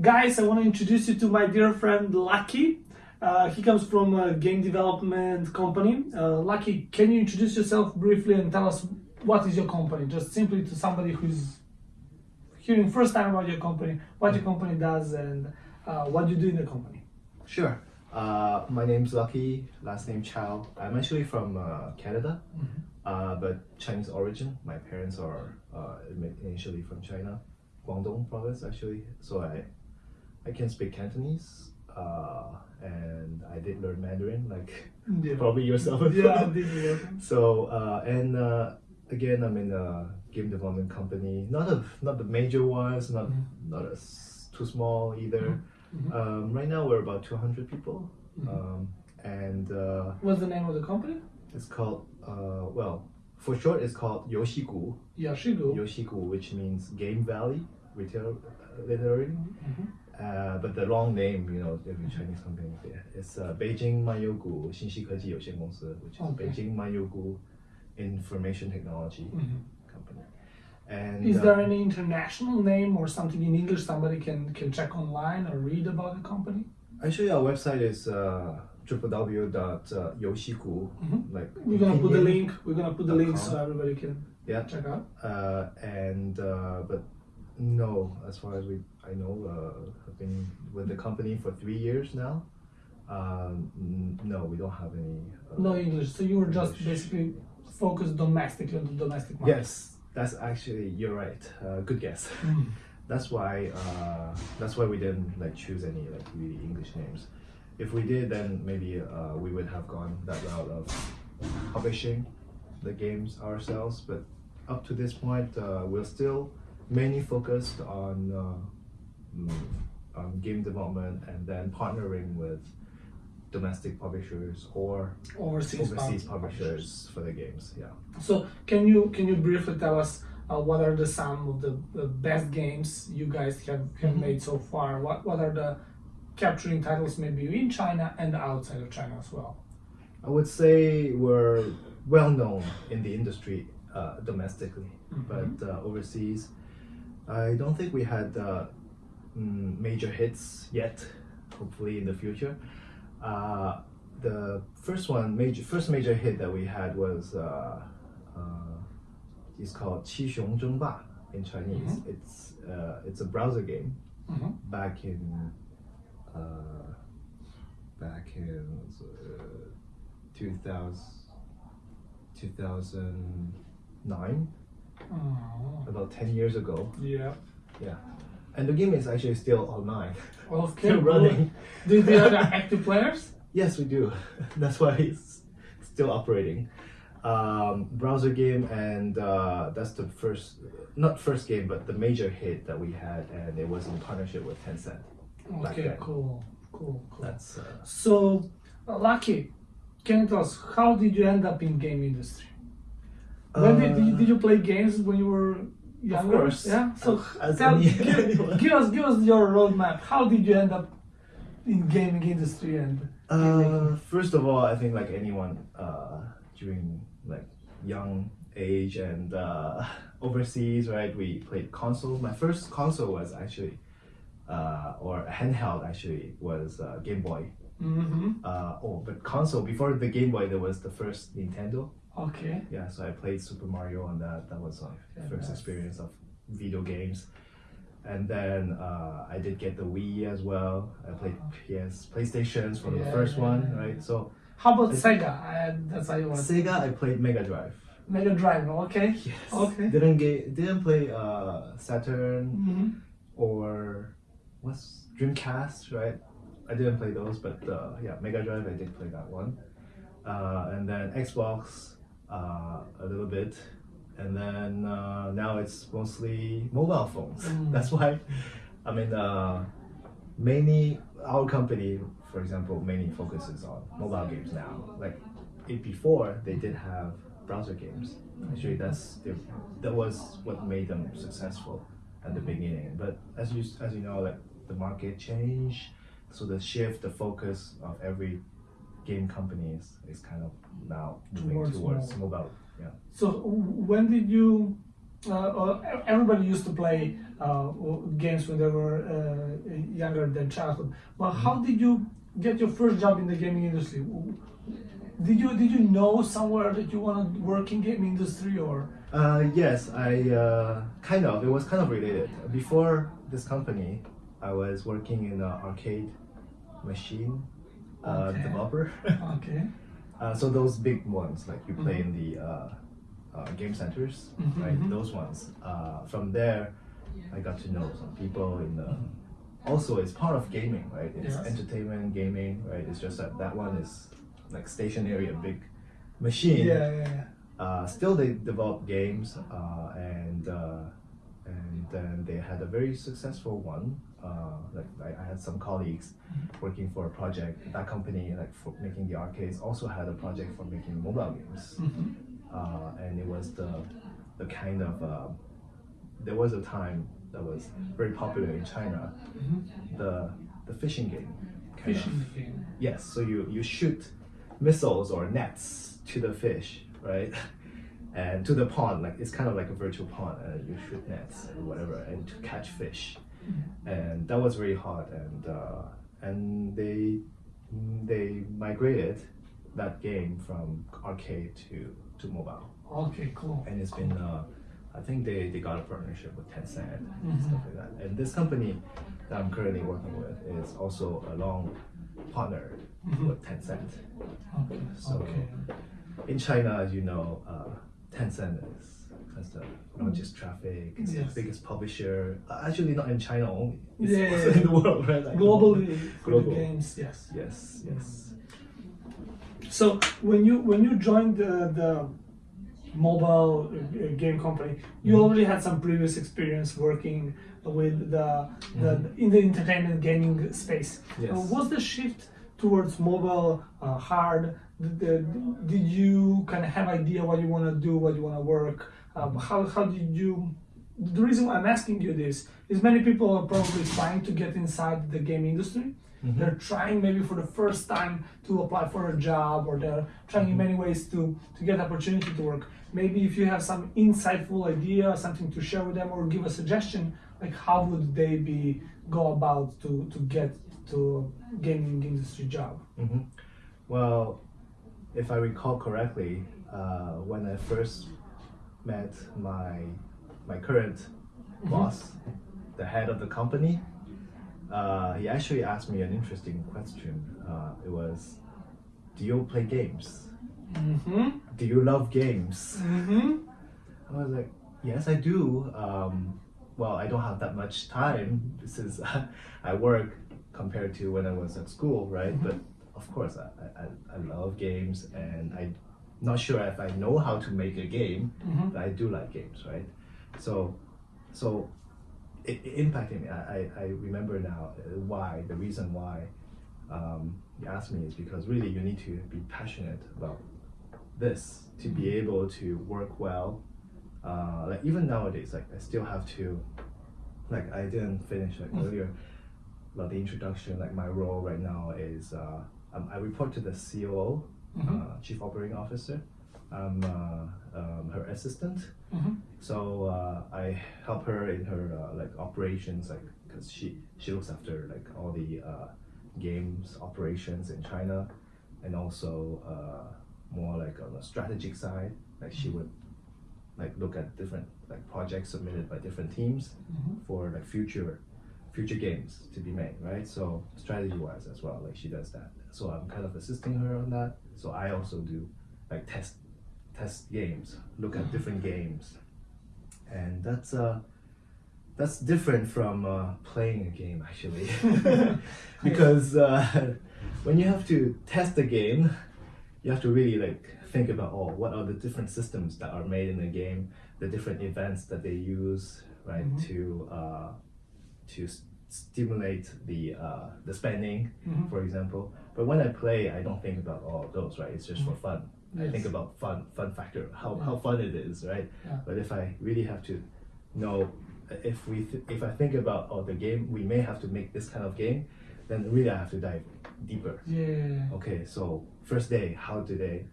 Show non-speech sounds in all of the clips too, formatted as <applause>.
Guys, I want to introduce you to my dear friend Lucky. Uh, he comes from a game development company. Uh, Lucky, can you introduce yourself briefly and tell us what is your company? Just simply to somebody who's hearing first time about your company, what your company does, and uh, what you do in the company. Sure. Uh, my name's Lucky, last name Chow. I'm actually from uh, Canada, uh, but Chinese origin. My parents are uh, initially from China, Guangdong province actually. So I, I can speak Cantonese, uh, and I did learn Mandarin, like <laughs> Yeah. probably yourself. as Yeah, you? <laughs> So uh, and uh, again, I'm in a game development company. Not a not the major ones, not not a s- too small either. Mhm. Um, right now we're about 200 people, Mhm. um, and uh, What's the name of the company? it's called uh, well for short it's called Yoshigu. Yashigo. Yoshigu, which means Game Valley, retail uh, literally. Mhm. Uh, but the long name, you know, every Chinese company, yeah, it's uh, Beijing Manyogu 信息科技有限公司, which is Okay. Beijing Manyogu Information Technology Mhm. Company. And Is uh, there any international name or something in English somebody can, can check online or read about the company? actually our website is uh, www.yoshigu, Mhm. like We're gonna put the pinyin, link. We're gonna put the dot link com. so everybody can Yeah. check out. Uh, and uh, but no, as far as we I know, uh, I've been with the company for three years now. Um, no, we don't have any. Uh, No English. So you were just basically focused domestically on the domestic market. Yes, that's actually you're right. Uh, good guess. <laughs> Mm. That's why uh, that's why we didn't like choose any like really English names. If we did, then maybe uh, we would have gone that route of publishing the games ourselves. But up to this point, uh, we're still mainly focused on uh, mm, on game development and then partnering with domestic publishers or Overseas, overseas pub- publishers for the games. Yeah. So can you can you briefly tell us uh, what are the some of the, the best games you guys have, have Mhm. made so far? What what are the capturing titles maybe in China and outside of China as well? I would say we're well known in the industry uh, domestically, but uh, overseas, I don't think we had uh, mm, major hits yet, hopefully in the future. Uh, the first one, major first major hit that we had was uh, uh called Qi Xiong Zheng Ba in Chinese. Mm -hmm. It's uh, it's a browser game mm -hmm. back in uh, back in 2000, 2009 Oh, about 10 years ago yeah. yeah and the game is actually still online <laughs> Okay. still running Do do you have <laughs> active players? yes we do <laughs> that's why it's still operating um, browser game and uh, that's the first not first game but the major hit that we had and it was in partnership with Tencent Okay, cool, cool, cool. that's uh, So, uh, Lucky, can you tell us how did you end up in game industry? When did, did, you, did you play games when you were younger? course. Yeah. So As tell, any- give, give us give us your roadmap. How did you end up in gaming industry and Uh, first of all, I think like anyone uh, during like young age and uh, <laughs> overseas, right? We played console. My first console was actually, uh, or handheld actually was uh, Game Boy. Mm-hmm. Uh, oh, but console before the Game Boy, there was the first Nintendo. Okay. Yeah, so I played Super Mario on that. That was my Yeah, first nice. experience of video games. And then uh, I did get the Wii as well. I played PS, PlayStations from Yeah, the first yeah, one, right? So How about Sega? I, that's how you want. Sega, I played Mega Drive. Mega Drive. Okay. <laughs> Yes. Okay. Didn't get, didn't play uh, Saturn Mm-hmm. or what's Dreamcast, right? I didn't play those, but uh, yeah, Mega Drive, I did play that one. Uh, and then Xbox, uh, a little bit. And then uh, now it's mostly mobile phones. Mm. <laughs> That's why, I mean, uh, mainly our company, for example, mainly focuses on mobile games now. Like it before, they did have browser games. Actually, that's that was what made them successful at the beginning. But as you as you know, like the market changed, so the shift, the focus of every game company is, is kind of now moving Towards mobile. mobile. Yeah. So when did you uh, everybody used to play uh, games when they were uh, younger than childhood. But how Mm-hmm. did you get your first job in the gaming industry? Did you did you know somewhere that you want to work in gaming industry or? Uh, yes, I uh, kind of. It was kind of related. Before this company, I was working in an arcade machine uh, Okay. developer. <laughs> Okay. uh, so those big ones, like you play Mhm. in the uh, uh, game centers, Mhm, right? mhm. Those ones. Uh, from there, I got to know some people in the. Also, it's part of gaming, right? It's Yes. entertainment, gaming, right? It's just that that one is like stationary, a big machine Yeah, yeah, yeah. uh, still they develop games uh, and uh, and then they had a very successful one. Uh, like I, I had some colleagues working for a project. That company, like for making the arcades, also had a project for making mobile games. Mhm. Uh, and it was the the kind of uh, there was a time that was very popular in China. The the fishing game. kind of. Game. Yes, so you, you shoot missiles or nets to the fish, right? <laughs> And to the pond, like it's kind of like a virtual pond, and you shoot nets or whatever, and to catch fish. And that was very hard and uh, and they they migrated that game from arcade to to mobile, Okay, cool. and it's been uh, I think they, they got a partnership with Tencent and Mhm. stuff like that. And this company that I'm currently working with is also a long partner Mhm. with Tencent. Okay. So- okay. In China, as you know, uh, Tencent is has the largest traffic, it's Yes. the biggest publisher. Uh, actually, not in China only, it's Yeah, also in the world, right? Like, Globally, Global. games, yes. Yes, yes. So when you when you joined the, the mobile uh, game company, you Mhm. already had some previous experience working with the, the Mhm. in the entertainment gaming space. Yes. Uh, was the shift towards mobile uh, hard? Did, did, you kind of have idea what you want to do, what you want to work? Um, how how did you? The reason why I'm asking you this is many people are probably trying to get inside the game industry. Mhm. They're trying maybe for the first time to apply for a job, or they're trying in many ways to to get opportunity to work. Maybe if you have some insightful idea, something to share with them, or give a suggestion, like how would they be go about to to get to a gaming industry job? hmm Well, if I recall correctly, uh, when I first met my my current boss, the head of the company, uh, he actually asked me an interesting question. Uh, it was, "Do you play games? Mm-hmm. Do you love games?" Mm-hmm. I was like, "Yes, I do." Um, well, I don't have that much time since <laughs> I work compared to when I was at school, right? But of course, I, I, I love games, and I'm not sure if I know how to make a game, Mm-hmm. but I do like games, right? So, so it, it impacted me. I, I, I remember now uh, why the reason why um, you asked me is because really you need to be passionate about this to be able to work well. Uh, like even nowadays, like I still have to, like I didn't finish like earlier about the introduction. Like my role right now is uh, um, I report to the COO, Mhm. uh, Chief Operating Officer. I'm uh, um, her assistant. Mm-hmm. So uh, I help her in her uh, like operations, like because she she looks after like all the uh, games operations in China, and also uh, more like on the strategic side. Like she would like look at different like projects submitted by different teams Mhm. for like future future games to be made, right? So strategy wise as well, like she does that. So I'm kind of assisting her on that. So I also do like test test games, look at different games, and that's uh that's different from uh, playing a game actually, <laughs> <laughs> because uh, <laughs> when you have to test a game, you have to really like think about oh what are the different systems that are made in the game, the different events that they use, right, Mhm. to uh, to stimulate the uh, the spending, Mhm. for example. But when I play, I don't think about all of those, right? It's just for fun. I think about fun, fun factor, how, Yeah. how fun it is, right? Yeah. But if I really have to know, if we th- if I think about oh the game, we may have to make this kind of game, then really I have to dive deeper. Yeah. Okay, so first day, how do they,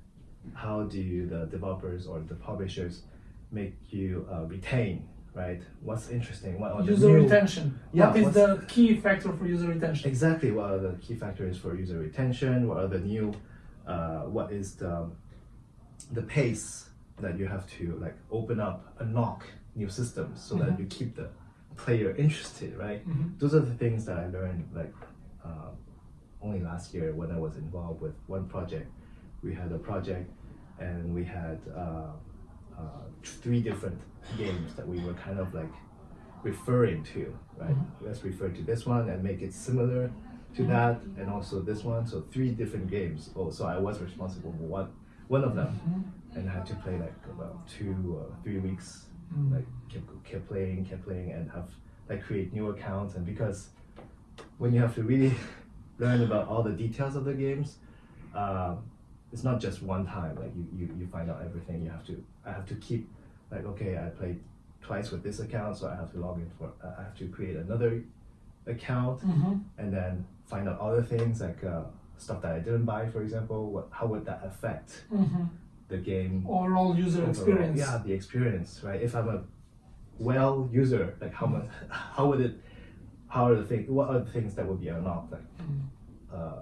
how do the developers or the publishers make you uh, retain, right? What's interesting? What are the User new- retention. Yeah, what is the key factor for user retention? Exactly. What are the key factors for user retention? What are the new? Uh, what is the the pace that you have to like open up, unlock new systems so that you keep the player interested, right? Mhm. Those are the things that I learned like uh, only last year when I was involved with one project. We had a project and we had uh, uh, three different games that we were kind of like referring to, right? Let's refer to this one and make it similar to that, and also this one. So three different games. Oh, so I was responsible for one one of them, and I had to play like about two or three weeks. Like kept kept playing, kept playing, and have like create new accounts. And because when you have to really <laughs> learn about all the details of the games, um, it's not just one time. Like you, you, you find out everything. You have to. I have to keep like okay, I played twice with this account, so I have to log in for. I have to create another account Mhm. and then find out other things like uh, stuff that I didn't buy, for example. What how would that affect Mhm. the game? Overall user overall? experience. Yeah, the experience, right? If I'm a well user, like how much, <laughs> how would it, how are the things? What are the things that would be unlocked like uh,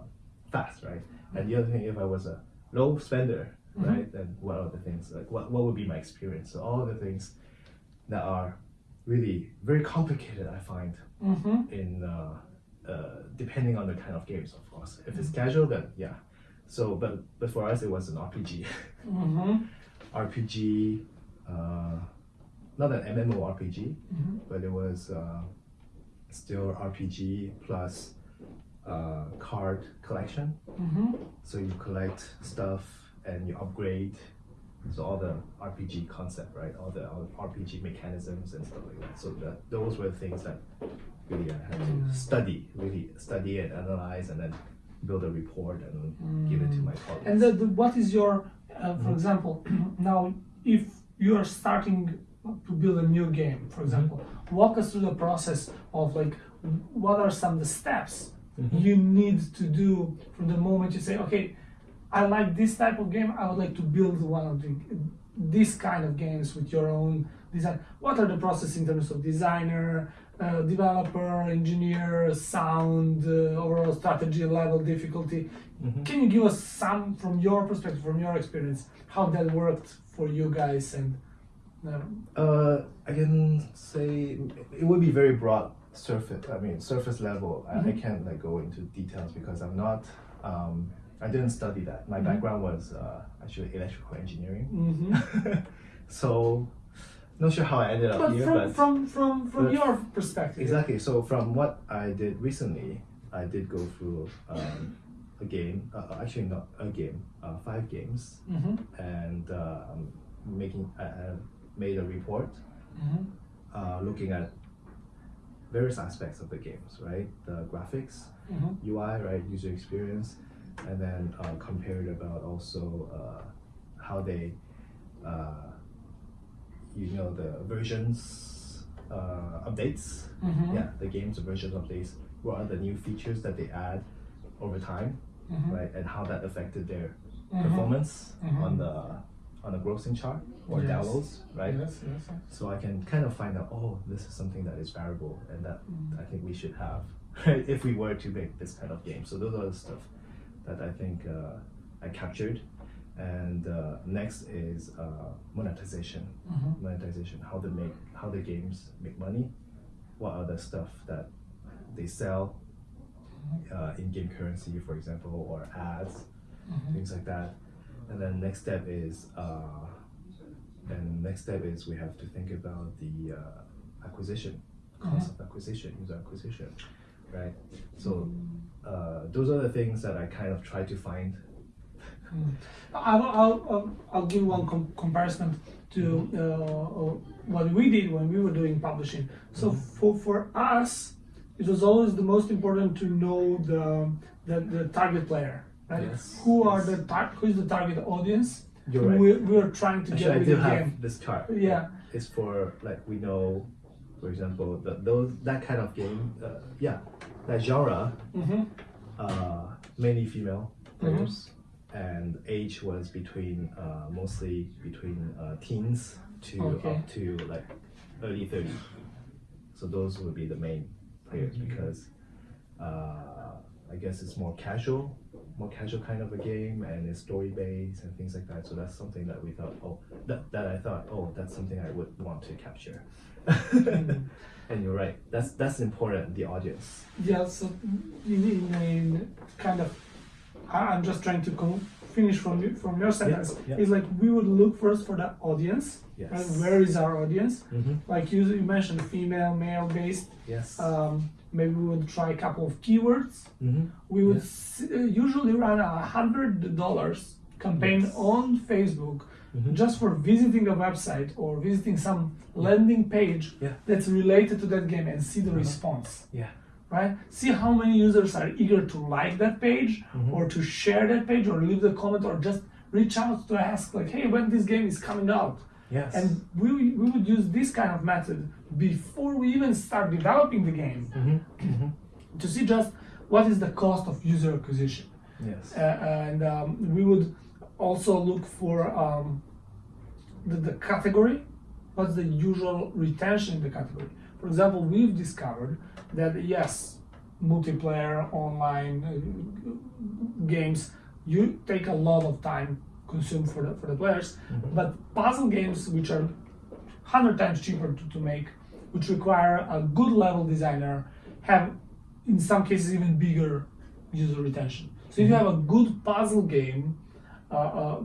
fast, right? And the other thing, if I was a low spender, right, And what are the things like what what would be my experience? So all the things that are really very complicated, I find Mhm. in uh, uh, depending on the kind of games, of course. If it's casual, then yeah. So, but but for us, it was an RPG. Mhm. <laughs> RPG, uh, not an MMORPG, Mhm. but it was uh, still RPG plus uh, card collection. Mhm. So you collect stuff and you upgrade. So all the RPG concept, right? All the all RPG mechanisms and stuff like that. So that those were things that really I had to study, really study and analyze, and then build a report and give it to my colleagues. And the, the, what is your, uh, for example, <clears throat> now if you are starting to build a new game, for example, walk us through the process of like what are some of the steps you need to do from the moment you say, okay, I like this type of game, I would like to build one of the this kind of games with your own design. What are the process in terms of designer, uh, developer, engineer, sound, uh, overall strategy, level, difficulty? Can you give us some from your perspective, from your experience, how that worked for you guys and? Uh, Uh, I can say it would be very broad surface. I mean, surface level. I, I can't like go into details because I'm not. Um, I didn't study that. My background was uh, actually electrical engineering. mhm. <laughs> so, not sure how I ended up But here, from but from from from but- your perspective, exactly. So from what I did recently, I did go through um, a game. Uh, actually, not a game. Uh, five games, Mhm, and uh, making. I, I made a report mhm, uh, looking at various aspects of the games, right? The graphics, mhm, UI, right, user experience, and then uh, compared about also uh, how they, uh, you know, the versions uh, updates. mhm, Yeah, the game's version updates. What are the new features that they add over time, mhm, right? And how that affected their mhm. performance Mhm. on the on the grossing chart or Yes. downloads, right? Yes, yes, yes. so I can kind of find out, oh, this is something that is variable and that Mm. I think we should have <laughs> right, if we were to make this kind of game. So those are the stuff that I think uh, I captured. And uh, next is uh, monetization. Mhm. Monetization, how they make, how the games make money. What are the stuff that they sell uh, in game currency, for example, or ads, Mhm. things like that. And then next step is, uh, and next step is we have to think about the uh, acquisition, cost of acquisition, user acquisition, right? So uh, those are the things that I kind of try to find. Mm. I'll, I'll, I'll, I'll give one com- comparison to uh, uh, what we did when we were doing publishing. So for, for us, it was always the most important to know the, the, the target player, right? Yes, Who are the tar- who is the target audience? You're right. We, we are trying to Actually, get I with do the have game. this chart. Yeah. It's for like we know, for example, the, those that kind of game. Uh, yeah, that genre. hmm uh, mainly female players, and age was between uh, mostly between uh, teens to Okay. up to like early 30. So those would be the main players Mhm. because uh, I guess it's more casual, more casual kind of a game, and it's story based and things like that. So that's something that we thought, oh, that, that I thought, oh, that's something I would want to capture. <laughs> And you're right. That's that's important. The audience. Yeah, so in, in, in kind of, I'm just trying to con- finish from you, from your sentence. yeah. It's like we would look first for the audience. Yes. Right? Where is our audience? Mm-hmm. Like you, you mentioned, female, male based. Yes. Um, maybe we would try a couple of keywords. mm-hmm. We would Yeah. s- uh, usually run a hundred dollars campaign Yes. on Facebook Mhm. just for visiting a website or visiting some landing page Yeah. that's related to that game and see the Uh-huh. response Yeah. Right see how many users are eager to like that page Mhm. or to share that page or leave the comment or just reach out to ask like hey when this game is coming out Yes. and we, we would use this kind of method before we even start developing the game mm-hmm. Mm-hmm. to see just what is the cost of user acquisition Yes. uh, and um, we would also look for um, the, the category what's the usual retention in the category for example we've discovered that yes multiplayer online uh, games you take a lot of time consumed for the for the players Mhm. but puzzle games which are 100 times cheaper to, to make which require a good level designer have in some cases even bigger user retention. So if you have a good puzzle game uh, uh,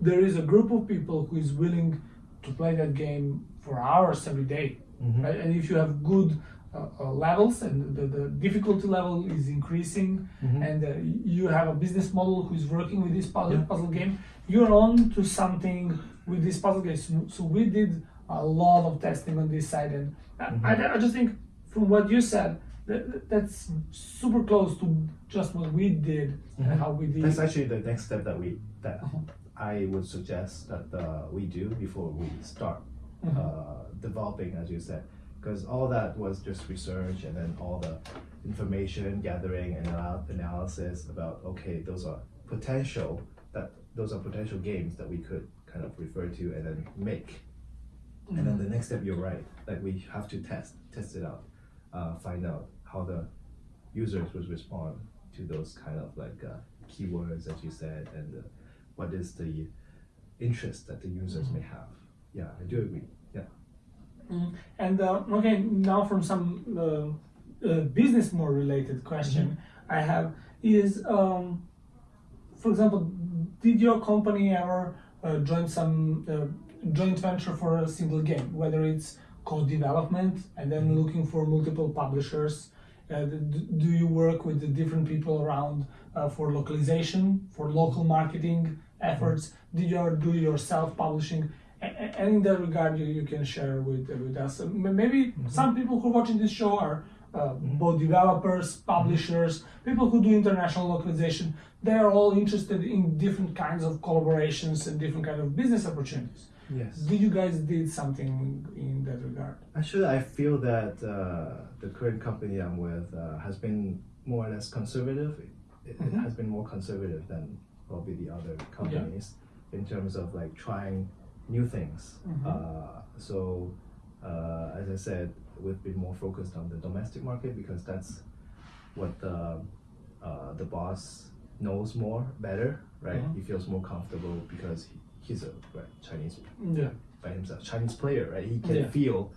there is a group of people who is willing to play that game for hours every day Mhm. right? and if you have good uh, uh, levels and the, the difficulty level is increasing Mhm. and uh, you have a business model who is working with this puzzle, Yeah. puzzle game you're on to something with this puzzle game so, so we did a lot of testing on this side and I- Mhm. I, I just think from what you said that, that's super close to just what we did Mhm. and how we did That's actually the next step that we that Uh-huh. I would suggest that uh, we do before we start Mhm. uh, developing, as you said, because all that was just research and then all the information gathering and analysis about okay, those are potential that those are potential games that we could kind of refer to and then make. And then the next step, you're right, like we have to test test it out, uh, find out how the users would respond to those kind of like uh, keywords that you said and uh, what is the interest that the users may have. Yeah, I do agree. Yeah. Mm. And uh, okay, now from some uh, uh, business more related question I have is, um, for example, did your company ever uh, join some uh, joint venture for a single game, whether it's co-development and then looking for multiple publishers? Uh, do you work with the different people around uh, for localization, for local marketing efforts? Did you ever do your self-publishing? A- a- And in that regard, you, you can share with with us. Uh, m- Maybe some people who are watching this show are uh, both developers, publishers, people who do international localization. They are all interested in different kinds of collaborations and different kind of business opportunities. Yes. Did you guys did something in that regard? Actually, I feel that uh, the current company I'm with uh, has been more or less conservative. It, it Mhm. has been more conservative than probably the other companies in terms of like trying new things. Mhm. Uh, so, uh, as I said, we've been more focused on the domestic market because that's what the uh, the boss knows more better, right? Mhm. He feels more comfortable because he, he's a right, Chinese Yeah. by himself, Chinese player, right? He can Yeah. feel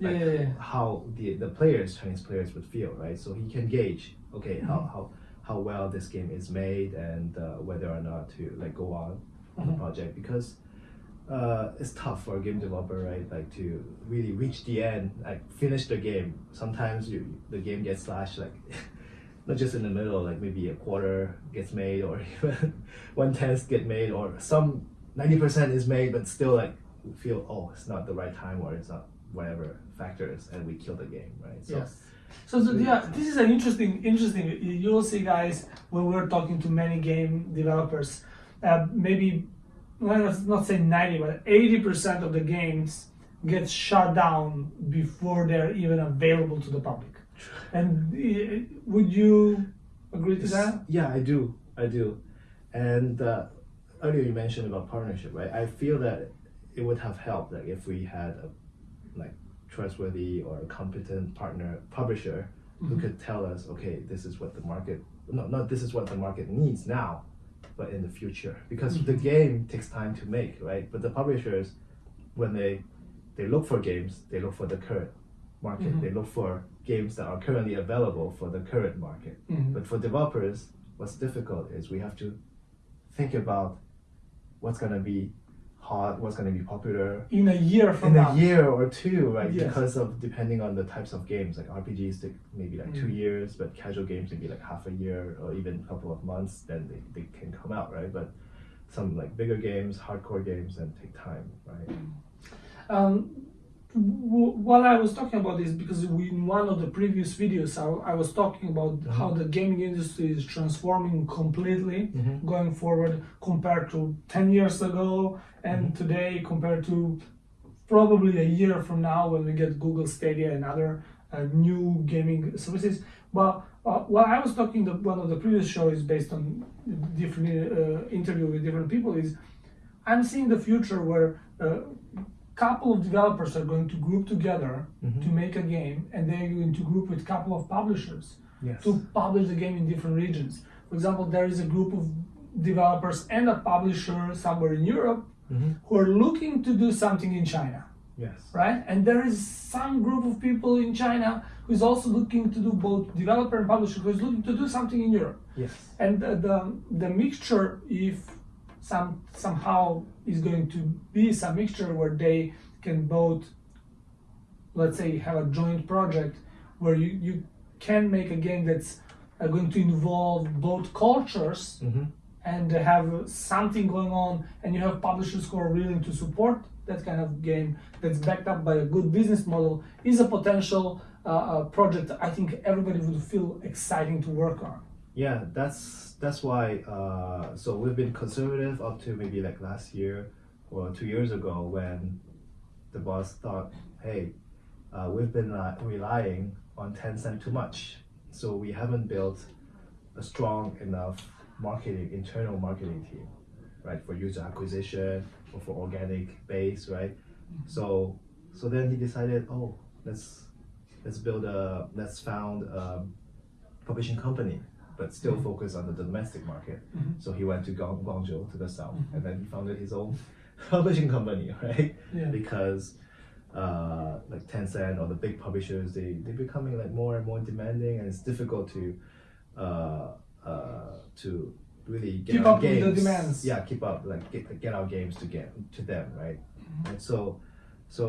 like, yeah, yeah. how the the players, Chinese players, would feel, right? So he can gauge, okay, how Mhm. how how well this game is made and uh, whether or not to like go on the Mhm. project because uh, it's tough for a game developer, right? Like to really reach the end, like finish the game. Sometimes you the game gets slashed, like <laughs> not just in the middle, like maybe a quarter gets made or <laughs> even one tenth get made or some ninety percent is made, but still like feel oh it's not the right time or it's not whatever factors and we kill the game, right? So yes. So, so yeah, this is an interesting, interesting. you- You'll see, guys, when we're talking to many game developers, uh, maybe let's not say ninety, but eighty percent of the games get shut down before they're even available to the public. And uh, would you agree to that? Yeah, I do. I do. And uh, earlier you mentioned about partnership, right? I feel that it would have helped like if we had a like trustworthy or a competent partner publisher who could tell us, okay, this is what the market no, not this is what the market needs now, but in the future. Because the game takes time to make, right? But the publishers, when they they look for games, they look for the current market. They look for games that are currently available for the current market. Mhm. But for developers, what's difficult is we have to think about what's gonna be hot, what's gonna be popular in a year from in now. a year or two, right? Yes. Because of depending on the types of games, like RPGs take maybe like two Mm. years, but casual games maybe like half a year or even a couple of months, then they, they can come out, right? But some like bigger games, hardcore games, then take time, right? Um, what I was talking about is because we, in one of the previous videos, I, I was talking about how the gaming industry is transforming completely Mhm. going forward compared to 10 years ago and today compared to probably a year from now when we get Google Stadia and other uh, new gaming services. But uh, what I was talking, the, one of the previous shows based on different uh, interview with different people is I'm seeing the future where a couple of developers are going to group together Mhm. to make a game, and they're going to group with a couple of publishers Yes. to publish the game in different regions. For example, there is a group of developers and a publisher somewhere in Europe Mhm. who are looking to do something in China, Yes. right? And there is some group of people in China who is also looking to do both developer and publisher who is looking to do something in Europe. Yes. And the, the, the mixture, if some somehow is going to be some mixture where they can both, let's say, have a joint project where you, you can make a game that's uh, going to involve both cultures Mm-hmm. and have something going on, and you have publishers who are willing to support that kind of game that's backed up by a good business model, is a potential uh, uh, project I think everybody would feel exciting to work on. Yeah, that's that's why. Uh, so we've been conservative up to maybe like last year or two years ago when the boss thought, hey, uh, we've been uh, relying on Tencent too much, so we haven't built a strong enough marketing internal marketing team, right, for user acquisition or for organic base, right. So so then he decided, oh, let's let's build a let's found a publishing company but still Mhm. focus on the domestic market. Mhm. So he went to Guang- Guangzhou to the south, Mhm. and then he founded his own <laughs> publishing company, <laughs> right? Yeah. Because uh, like Tencent or the big publishers, they they're becoming like more and more demanding, and it's difficult to uh, uh, to really get Keep our up with the games. demands. Yeah, keep up like get, get our games to get to them, right? Mm-hmm. And so so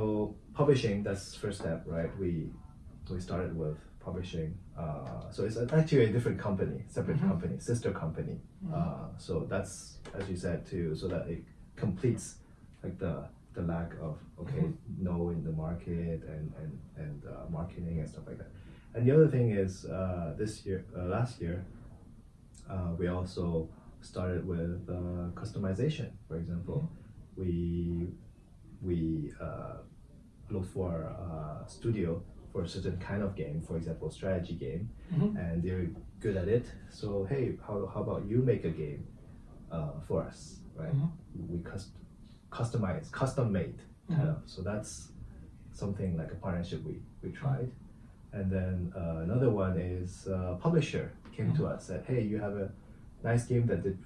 publishing that's first step, right? We we started with publishing. Uh, so it's actually a different company, separate Mhm. company, sister company. Uh, so that's as you said too, so that it completes like the the lack of okay knowing the market and and and uh, marketing and stuff like that. And the other thing is uh, this year, uh, last year, uh, we also started with uh, customization. For example, we we uh, look for a studio for a certain kind of game, for example, strategy game, Mhm. and they're good at it. So hey, how, how about you make a game uh, for us, right? Mhm. We cust- customize, custom made, kind Mhm. of. So that's something like a partnership we we tried. And then uh, another one is uh, publisher came to us said, hey, you have a nice game that did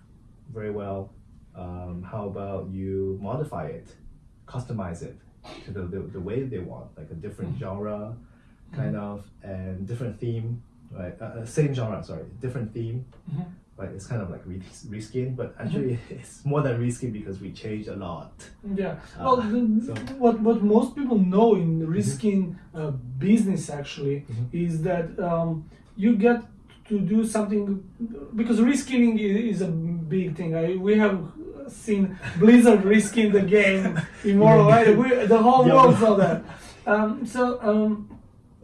very well. Um, how about you modify it, customize it to the, the, the way they want, like a different genre, kind of, and different theme, right? Uh, uh, same genre, sorry, different theme, Mhm. but it's kind of like re- reskin, but actually <laughs> it's more than reskin because we changed a lot. Yeah. Uh, Well, the, so- Mm-hmm. what what most people know in reskinning uh, business actually Mhm. is that um, you get to do something because reskinning i- is a big thing. I, we have seen Blizzard reskinning the game <laughs> Immortal, right? We, the whole Yeah. world saw that. Um, so um,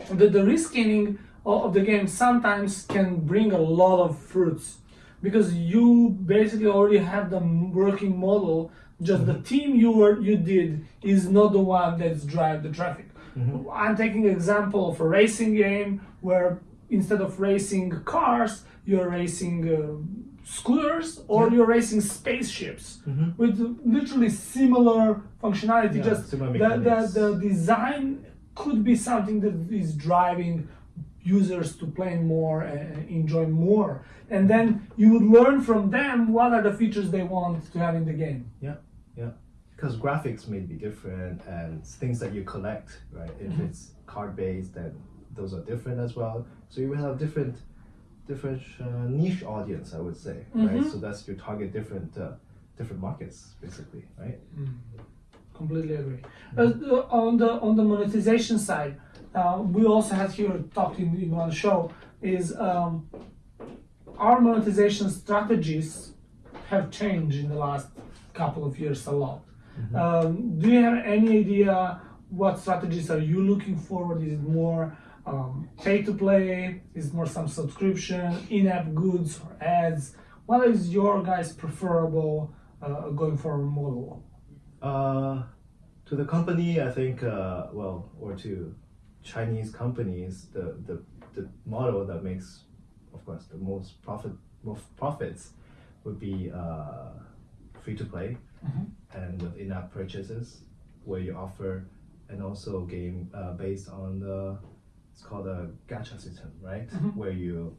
the, the reskinning of of the game sometimes can bring a lot of fruits because you basically already have the working model just the team you were you did is not the one that's drive the traffic i'm taking example of a racing game where instead of racing cars you're racing uh, scooters or Yeah. you're racing spaceships Mhm. with literally similar functionality. Yeah, just similar the, the, the design could be something that is driving users to play more and enjoy more. And then you would learn from them what are the features they want to have in the game. Yeah, yeah. Because graphics may be different and things that you collect, right? If Mm-hmm. it's card based, then those are different as well. So you will have different, different uh, niche audience, I would say, right? Mhm. So that's you target different, uh, different markets, basically, right? Completely agree. Uh, on the on the monetization side, uh, we also had here talked in, in one show is um, our monetization strategies have changed in the last couple of years a lot. Um, do you have any idea what strategies are you looking forward? Is it more um, pay to play? Is it more some subscription, in-app goods, or ads? What is your guys' preferable uh, going forward model? Uh, to the company, I think, uh, well, or to Chinese companies, the, the, the model that makes, of course, the most profit, most profits would be uh, free to play and with in-app purchases, where you offer, and also game uh, based on the, it's called a gacha system, right? Where you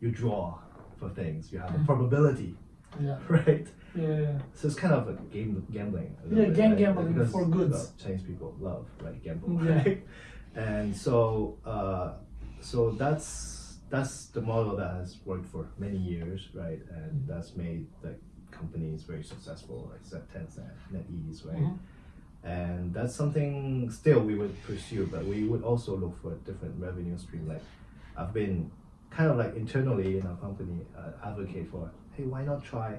you draw for things, you have a probability, Yeah. <laughs> right? Yeah. So it's kind of a game gambling. a Yeah, bit, game right? gambling Because, for goods. Chinese people love right gamble, Yeah. right? <laughs> And so, uh, so that's that's the model that has worked for many years, right? And that's made the companies very successful, like Set- Tencent, NetEase, right? Mhm. And that's something still we would pursue, but we would also look for a different revenue stream. Like I've been kind of like internally in our company uh, advocate for, hey, why not try?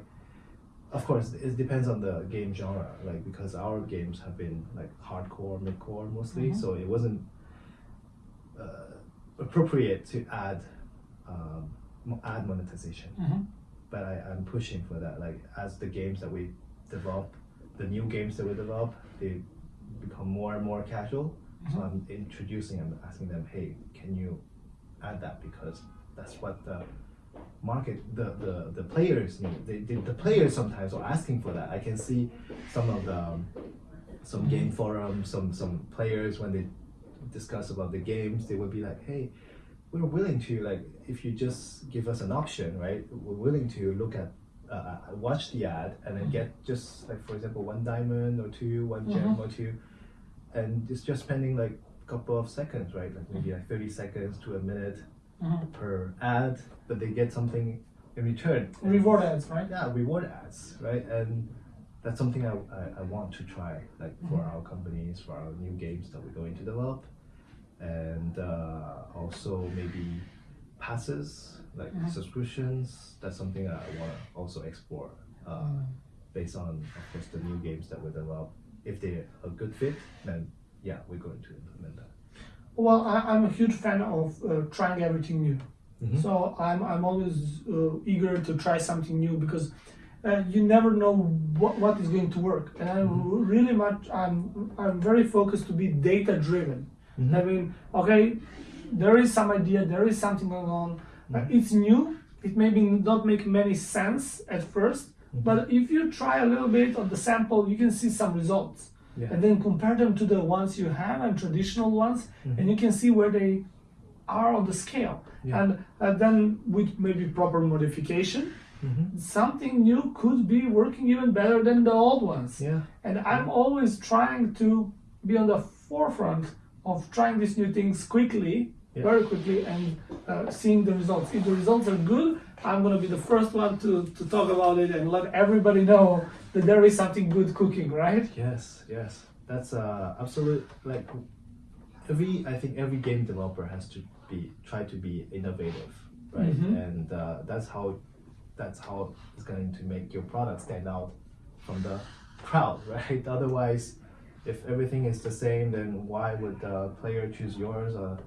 Of course, it depends on the game genre, like because our games have been like hardcore, mid-core mostly, Mhm. so it wasn't uh, appropriate to add um, ad monetization. Mhm. But I, I'm pushing for that. Like as the games that we develop, the new games that we develop, they become more and more casual. So I'm introducing and asking them, hey, can you add that because that's what the market, the the, the players need. They, the, the players sometimes are asking for that. I can see some of the um, some game forums, some some players when they discuss about the games, they would be like, hey, we're willing to like if you just give us an option, right? We're willing to look at uh, uh, watch the ad and then get just like for example one diamond or two, one gem or two, and it's just spending like a couple of seconds, right? Like maybe like thirty seconds to a minute Mhm. per ad, but they get something in return. Reward ads, right? Yeah, reward ads, right? And that's something I, I, I want to try, like for our companies, for our new games that we're going to develop, and uh, also maybe passes, like subscriptions. That's something that I want to also explore, uh, based on, of course, the new games that we develop. If they're a good fit, then yeah, we're going to implement that. Well, I, I'm a huge fan of uh, trying everything new. Mhm. So I'm, I'm always uh, eager to try something new because uh, you never know what, what is going to work. And I'm really much I'm I'm very focused to be data driven. I mean, okay, there is some idea, there is something going on. Uh, it's new. It maybe not make many sense at 1st but if you try a little bit of the sample, you can see some results Yeah. and then compare them to the ones you have and traditional ones and you can see where they are on the scale Yeah. and uh, then with maybe proper modification Mhm. something new could be working even better than the old ones Yeah. and i'm always trying to be on the forefront of trying these new things quickly Yeah. very quickly and uh, seeing the results if the results are good i'm going to be the first one to, to talk about it and let everybody know that there is something good cooking right Yes, yes. That's uh absolute like every I think every game developer has to be try to be innovative, right? Mhm. And uh, that's how that's how it's going to make your product stand out from the crowd, <laughs> right? Otherwise, if everything is the same, then why would the player choose yours uh,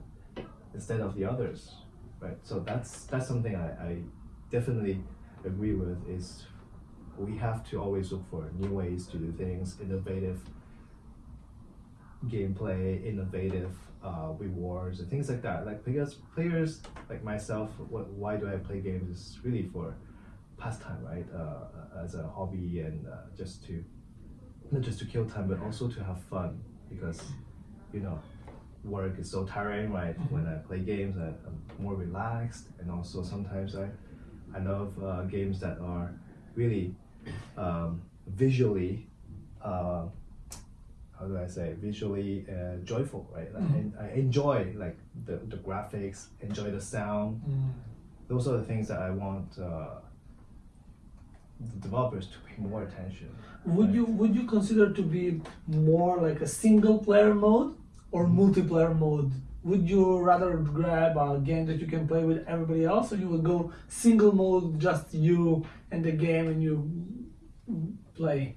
instead of the others, right? So that's that's something I, I definitely agree with is we have to always look for new ways to do things, innovative gameplay, innovative uh, rewards, and things like that. Like because players like myself, what, why do I play games? Is really for pastime, right? Uh, as a hobby and uh, just to not just to kill time, but also to have fun because you know work is so tiring, right? When I play games, I, I'm more relaxed, and also sometimes I I love uh, games that are really um, visually. Uh, how do I say visually uh, joyful, right? Like, Mhm. and I enjoy like the, the graphics, enjoy the sound. Mm. Those are the things that I want uh, the developers to pay more attention. Would Right. you would you consider to be more like a single player mode or multiplayer mode? Would you rather grab a game that you can play with everybody else, or you would go single mode, just you the game, and you play?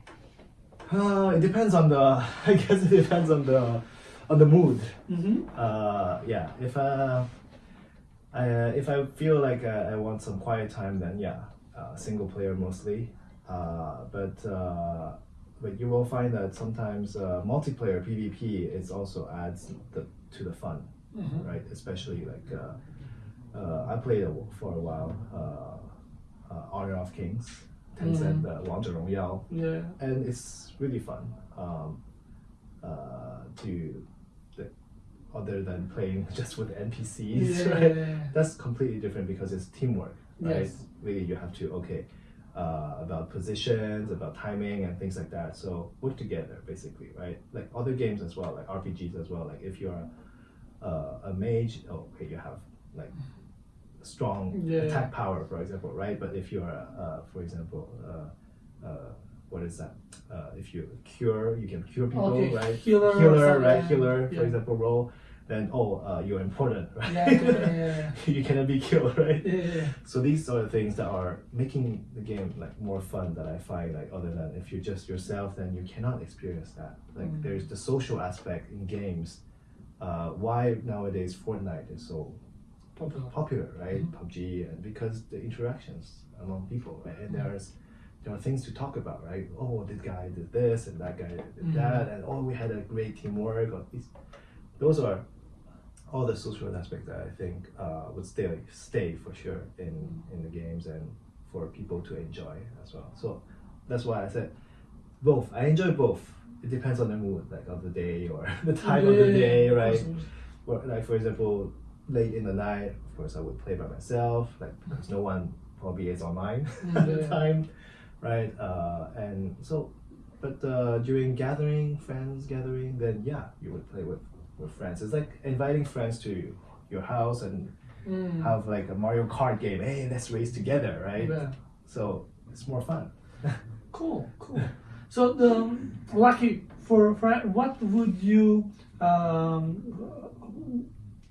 Uh, it depends on the. <laughs> I guess it depends on the on the mood. Mm-hmm. Uh, yeah, if uh, I, uh, if I feel like uh, I want some quiet time, then yeah, uh, single player mostly. Uh, but uh, but you will find that sometimes uh, multiplayer PvP is also adds the, to the fun, Mm-hmm. right? Especially like uh, uh, I played for a while. Uh, uh, Honor of Kings, Tencent, uh, 王者荣耀 Yeah. and it's really fun um, uh, to the, other than playing <laughs> just with NPCs. Right? Yeah. That's completely different because it's teamwork, right? Yes. Really, you have to okay uh, about positions, about timing, and things like that. So work together, basically, right? Like other games as well, like RPGs as well. Like if you're uh, a mage, oh, okay, you have like strong Yeah. attack power, for example, right? But if you're, uh, for example, uh, uh, what is that? Uh, if you cure, you can cure people, Okay, right? healer healer, right? yeah. For example, role. Then oh, uh, you're important, <laughs> right? Yeah, yeah, yeah, <laughs> you cannot be killed, <laughs> right? yeah, yeah. So these are the things that are making the game like more fun that I find like other than if you're just yourself then you cannot experience that. Like Mm. there's the social aspect in games. Uh, why nowadays Fortnite is so Popular. popular, right? Mhm. PUBG and because the interactions among people, right? And Mm. there's there are things to talk about, right? Oh, this guy did this and that guy did Mhm. that, and oh, we had a great teamwork. Or these, those are all the social aspects that I think uh, would stay stay for sure in in the games and for people to enjoy as well. So that's why I said both. I enjoy both. It depends on the mood, like of the day or <laughs> the time of the day, right? Or like for example, late in the night, of course I would play by myself, like because no one probably is online <laughs> at the time, right? Uh, and so, but uh, during gathering, friends gathering, then yeah, you would play with with friends. It's like inviting friends to your house and Mm. have like a Mario Kart game. Hey, let's race together, right? Yeah. So it's more fun. <laughs> Cool, cool. So the lucky for, for what would you um,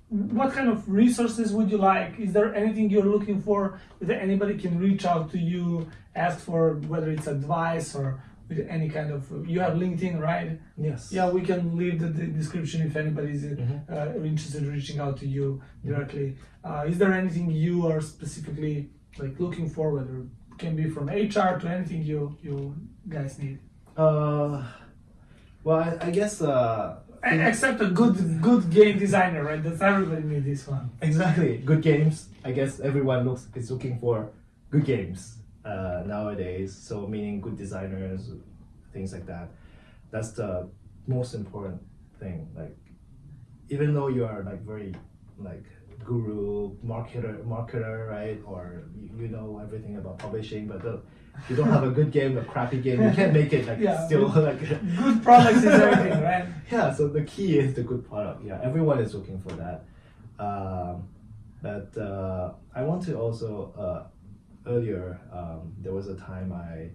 what kind of resources would you like? Is there anything you're looking for that anybody can reach out to you, ask for whether it's advice or with any kind of you have LinkedIn, right? Yes. Yeah, we can leave the, the description if anybody's Mhm. uh, interested in reaching out to you directly. Uh, is there anything you are specifically like looking for, whether it can be from HR to anything you you guys need, Uh, well, I, I guess uh, except a good good game designer, right? That's everybody needs this one. Exactly. Good games. I guess everyone looks is looking for good games uh, nowadays. So meaning good designers, things like that. That's the most important thing. Like even though you are like very like guru marketer marketer right or you, you know everything about publishing but the, you don't have a good game a crappy game you can't make it like <laughs> Yeah. still like <laughs> Good products is everything, right? <laughs> yeah so the key is the good product yeah everyone is looking for that um, but uh, i want to also uh, earlier um, there was a time i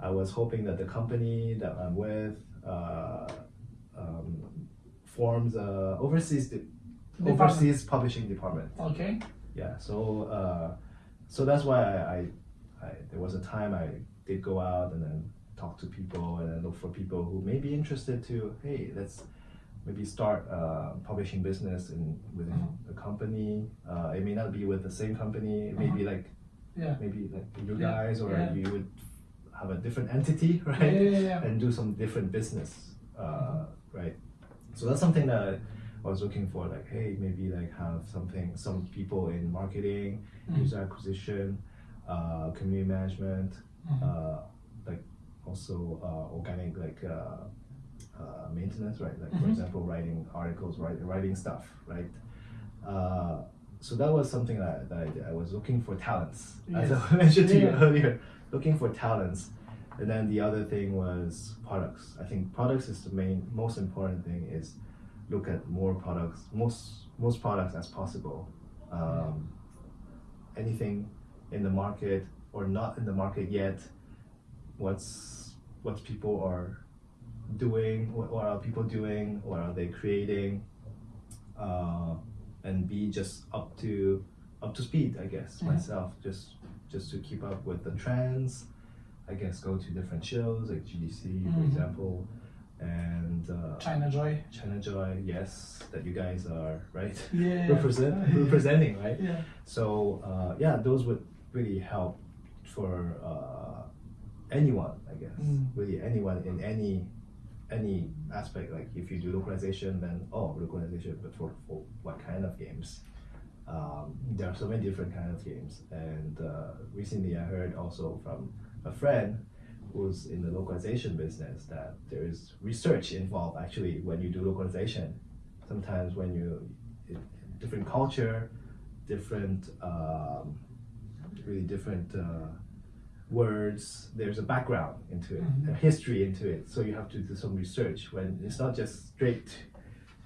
i was hoping that the company that i'm with uh, um, forms a overseas overseas publishing department Okay. yeah so uh, so that's why I, I, I there was a time i did go out and then talk to people and then look for people who may be interested to hey let's maybe start a publishing business in within Mhm. a company uh, it may not be with the same company it may be like Yeah. maybe like you Yeah, guys or yeah. you would have a different entity <laughs> right yeah, and do some different business, uh, right? So that's something that I was looking for. Like, hey, maybe like have something, some people in marketing, Mhm. user acquisition, uh, community management, Mhm. uh, like also uh, organic like uh, uh, maintenance, right? Like for Mhm. example, writing articles, write, writing stuff, right? Uh, so that was something that, that I, did. I was looking for talents, as I <laughs> mentioned to you Yeah. earlier, looking for talents. And then the other thing was products. I think products is the main, most important thing is look at more products, most most products as possible. Um, anything in the market or not in the market yet, what's what people are doing, what, what are people doing, what are they creating, uh, and be just up to up to speed. I guess Mhm. myself just just to keep up with the trends. I guess go to different shows like GDC, for Mhm. example, and uh, China Joy. China Joy. Yes, that you guys are right Yeah. <laughs> represent <laughs> representing right. Yeah. So uh, yeah, those would really help for uh, anyone, I guess. Mm. Really anyone in any any aspect. Like if you do localization, then oh, localization, but for, for what kind of games? Um, there are so many different kind of games, and uh, recently I heard also from a friend who's in the localization business that there is research involved actually when you do localization. Sometimes when you different culture, different um, really different uh, words. There's a background into it, Mhm. a history into it. So you have to do some research when it's not just straight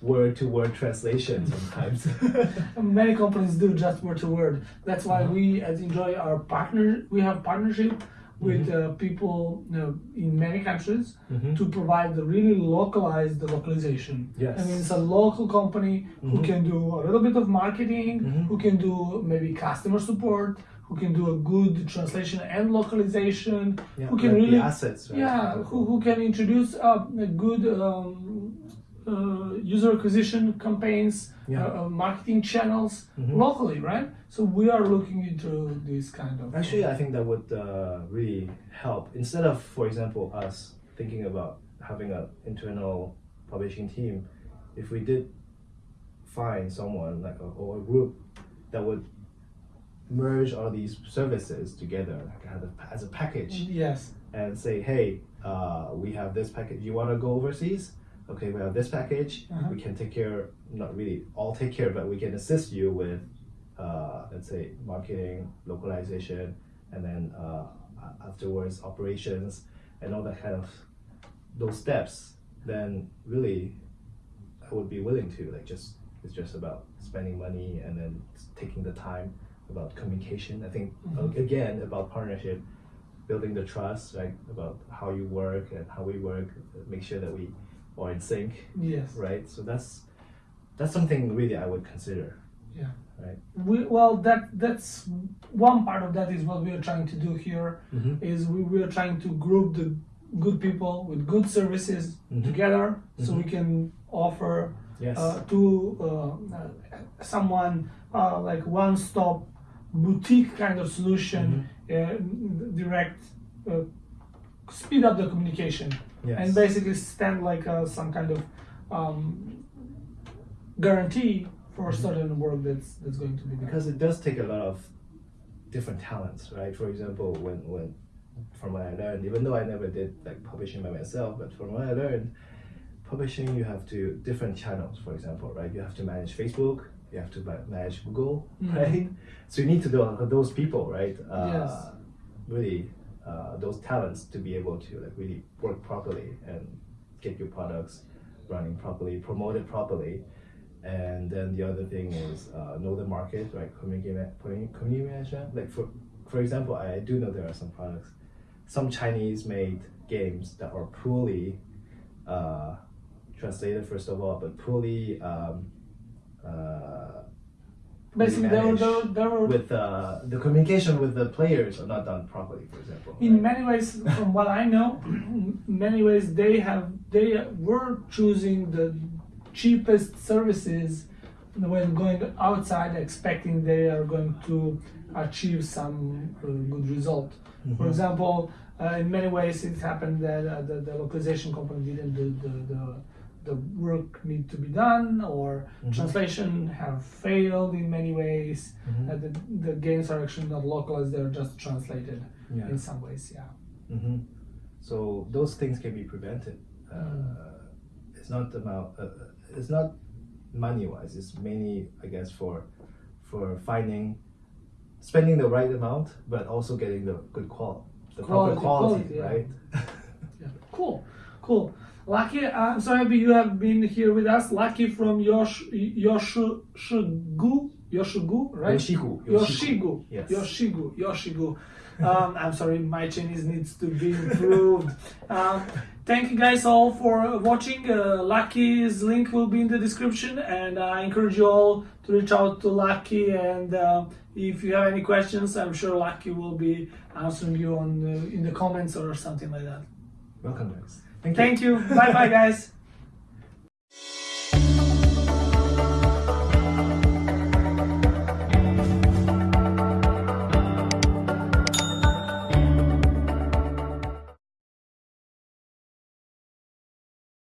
word to word translation sometimes. <laughs> Many companies do just word to word. That's why Mhm. we at Enjoy our partner. We have partnership with uh, people you know, in many countries Mhm. to provide the really localized localization. Yes. I mean, it's a local company who Mhm. can do a little bit of marketing, Mhm. who can do maybe customer support, who can do a good translation and localization, Yeah, who can like really the assets. Right? yeah, who, who can introduce uh, a good um, uh, user acquisition campaigns, Yeah. uh, uh, marketing channels Mhm. locally, right? So we are looking into this kind of. Actually, I think that would uh, really help. Instead of, for example, us thinking about having an internal publishing team, if we did find someone like a, or a group that would merge all these services together like as a, package yes. and say, hey, uh, we have this package. You want to go overseas? Okay, we have this package. Uh-huh. We can take care, not really all take care, but we can assist you with, uh, let's say, marketing, localization, and then uh, afterwards operations and all that kind of those steps. Then really, I would be willing to like just it's just about spending money and then taking the time about communication. I think uh, Mhm. again about partnership building the trust, right? About how you work and how we work, make sure that we are in sync, Yes. right? So that's that's something really I would consider. Yeah. Right. We, well, that that's one part of that is what we are trying to do here. Mm-hmm. Is we, we are trying to group the good people with good services Mhm. together, so we can offer Yes. uh, to uh, uh, someone uh, like one-stop boutique kind of solution, uh, direct, uh, speed up the communication, yes. and basically stand like uh, some kind of um, guarantee for certain work that's that's going to be done. because it does take a lot of different talents, right? For example, when when from what I learned, even though I never did like publishing by myself, but from what I learned, publishing you have to different channels. For example, right? You have to manage Facebook, you have to manage Google, Mhm. right? So you need to do those people, right? Uh, Yes. Really, uh, those talents to be able to like really work properly and get your products running properly, promote it properly. And then the other thing is uh, know the market, right? Community, community management. Like for for example, I do know there are some products, some Chinese made games that are poorly uh, translated first of all, but poorly um, uh, Basically, there were, managed there, were, there were with uh, the communication with the players are not done properly. For example, in right? many ways, from what I know, <clears throat> many ways they have they were choosing the cheapest services when going outside, expecting they are going to achieve some uh, good result. For Mhm. example, uh, in many ways it happened that uh, the, the localization company didn't do the, the, the work need to be done or Mhm. translation have failed in many ways. Mhm. That the, the games are actually not localized; they're just translated Yeah. in some ways. Yeah. hmm So those things can be prevented. Uh, Mm. It's not about. Uh, uh, it's not money wise. It's mainly, I guess, for for finding, spending the right amount, but also getting the good quality, the Quality, proper quality, quality, yeah. right? <laughs> Yeah. Cool, cool. Lucky, I'm so happy you have been here with us. Lucky from Yosh Yoshigu, Yoshigu, right? Yoshigu. Yoshigu. Yes. Yoshigu. Yoshigu. Um, I'm sorry, my Chinese needs to be improved. um, thank you guys all for watching. Uh, Lucky's link will be in the description, and I encourage you all to reach out to Lucky. And uh, if you have any questions, I'm sure Lucky will be answering you on the, in the comments or something like that. Welcome, guys. Thank you. You. bye bye, guys.